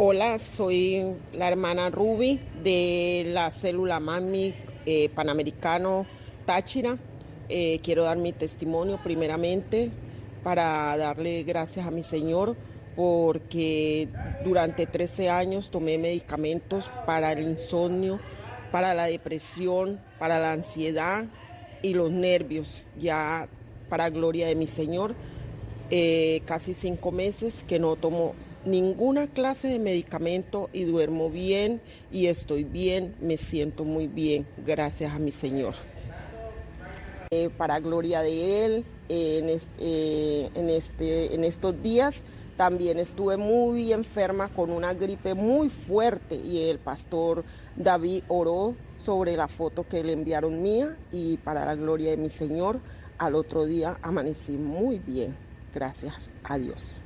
Hola, soy la hermana Ruby de la célula Mami eh, Panamericano Táchira. Eh, quiero dar mi testimonio primeramente para darle gracias a mi Señor porque durante 13 años tomé medicamentos para el insomnio, para la depresión, para la ansiedad y los nervios, ya para gloria de mi Señor. Eh, casi cinco meses que no tomo ninguna clase de medicamento y duermo bien y estoy bien, me siento muy bien, gracias a mi Señor. Eh, para gloria de Él, este, en, este, en estos días también estuve muy enferma con una gripe muy fuerte y el pastor David oró sobre la foto que le enviaron mía y para la gloria de mi Señor, al otro día amanecí muy bien. Gracias a Dios.